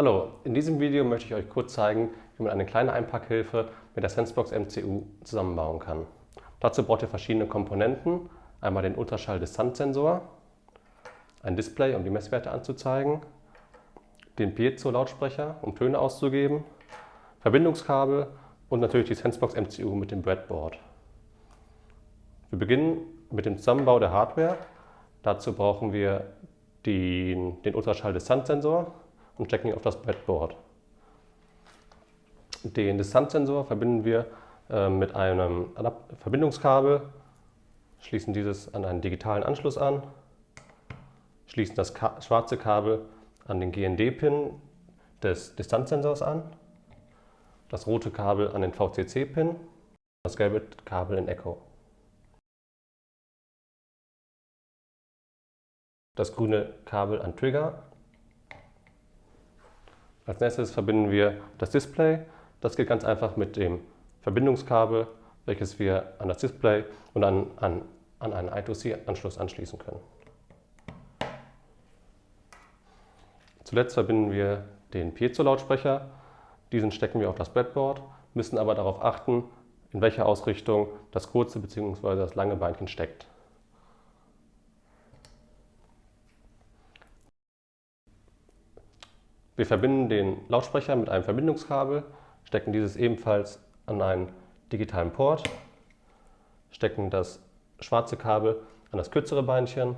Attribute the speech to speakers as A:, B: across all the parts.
A: Hallo, in diesem Video möchte ich euch kurz zeigen, wie man eine kleine Einpackhilfe mit der Sensebox MCU zusammenbauen kann. Dazu braucht ihr verschiedene Komponenten, einmal den Ultraschall-Distanzsensor, ein Display, um die Messwerte anzuzeigen, den Piezo-Lautsprecher, um Töne auszugeben, Verbindungskabel und natürlich die Sensebox MCU mit dem Breadboard. Wir beginnen mit dem Zusammenbau der Hardware. Dazu brauchen wir den, den Ultraschall-Distanzsensor und stecken ihn auf das Breadboard. Den Distanzsensor verbinden wir äh, mit einem Verbindungskabel, schließen dieses an einen digitalen Anschluss an, schließen das Ka schwarze Kabel an den GND-Pin des Distanzsensors an, das rote Kabel an den VCC-Pin, das gelbe Kabel in Echo. das grüne Kabel an Trigger. Als nächstes verbinden wir das Display. Das geht ganz einfach mit dem Verbindungskabel, welches wir an das Display und an, an, an einen I2C-Anschluss anschließen können. Zuletzt verbinden wir den Piezo-Lautsprecher. Diesen stecken wir auf das Breadboard, müssen aber darauf achten, in welcher Ausrichtung das kurze bzw. das lange Beinchen steckt. Wir verbinden den Lautsprecher mit einem Verbindungskabel, stecken dieses ebenfalls an einen digitalen Port, stecken das schwarze Kabel an das kürzere Beinchen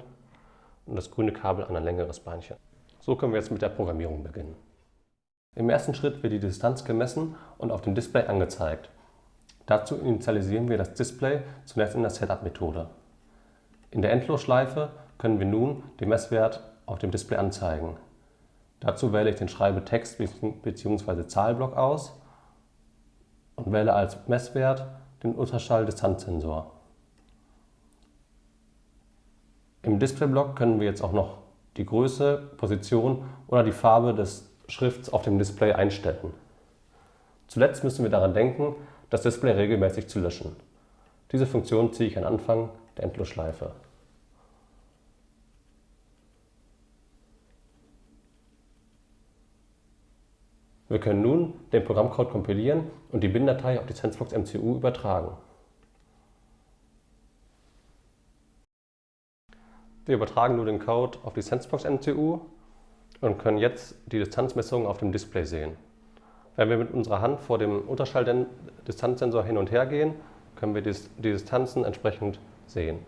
A: und das grüne Kabel an ein längeres Beinchen. So können wir jetzt mit der Programmierung beginnen. Im ersten Schritt wird die Distanz gemessen und auf dem Display angezeigt. Dazu initialisieren wir das Display zunächst in der Setup-Methode. In der Endlosschleife können wir nun den Messwert auf dem Display anzeigen. Dazu wähle ich den Schreibetext bzw. Zahlblock aus und wähle als Messwert den Ultraschall-Distanzsensor. Im Displayblock können wir jetzt auch noch die Größe, Position oder die Farbe des Schrifts auf dem Display einstellen. Zuletzt müssen wir daran denken, das Display regelmäßig zu löschen. Diese Funktion ziehe ich an Anfang der Endlosschleife. Wir können nun den Programmcode kompilieren und die BIN-Datei auf die SenseBox MCU übertragen. Wir übertragen nun den Code auf die SenseBox MCU und können jetzt die Distanzmessungen auf dem Display sehen. Wenn wir mit unserer Hand vor dem Ultraschall-Distanzsensor hin und her gehen, können wir die Distanzen entsprechend sehen.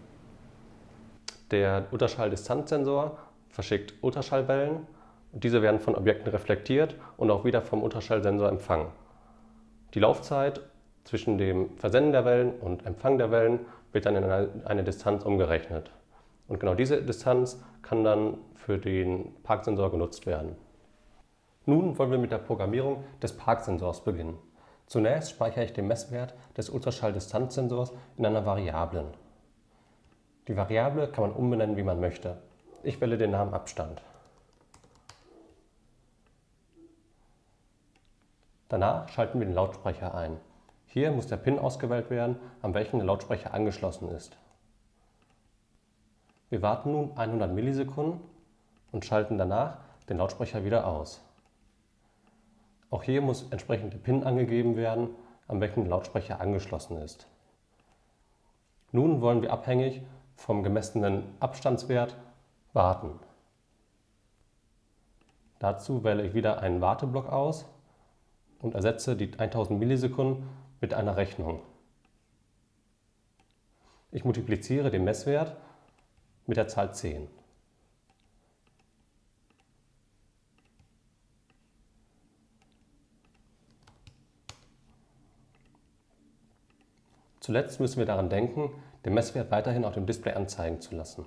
A: Der Ultraschall-Distanzsensor verschickt Ultraschallwellen diese werden von Objekten reflektiert und auch wieder vom Ultraschallsensor empfangen. Die Laufzeit zwischen dem Versenden der Wellen und Empfang der Wellen wird dann in eine Distanz umgerechnet. Und genau diese Distanz kann dann für den Parksensor genutzt werden. Nun wollen wir mit der Programmierung des Parksensors beginnen. Zunächst speichere ich den Messwert des Ultraschalldistanzsensors in einer Variablen. Die Variable kann man umbenennen, wie man möchte. Ich wähle den Namen Abstand. Danach schalten wir den Lautsprecher ein. Hier muss der Pin ausgewählt werden, an welchen der Lautsprecher angeschlossen ist. Wir warten nun 100 Millisekunden und schalten danach den Lautsprecher wieder aus. Auch hier muss entsprechend der Pin angegeben werden, an welchen der Lautsprecher angeschlossen ist. Nun wollen wir abhängig vom gemessenen Abstandswert warten. Dazu wähle ich wieder einen Warteblock aus und ersetze die 1000 Millisekunden mit einer Rechnung. Ich multipliziere den Messwert mit der Zahl 10. Zuletzt müssen wir daran denken, den Messwert weiterhin auf dem Display anzeigen zu lassen.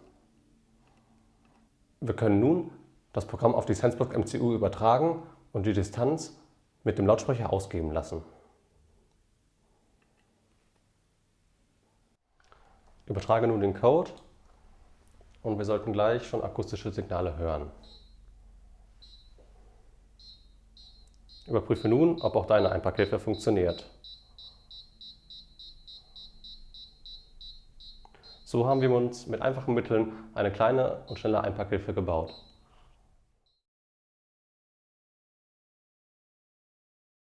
A: Wir können nun das Programm auf die SenseBlock MCU übertragen und die Distanz mit dem Lautsprecher ausgeben lassen. Übertrage nun den Code und wir sollten gleich schon akustische Signale hören. Überprüfe nun, ob auch deine Einpackhilfe funktioniert. So haben wir uns mit einfachen Mitteln eine kleine und schnelle Einpackhilfe gebaut.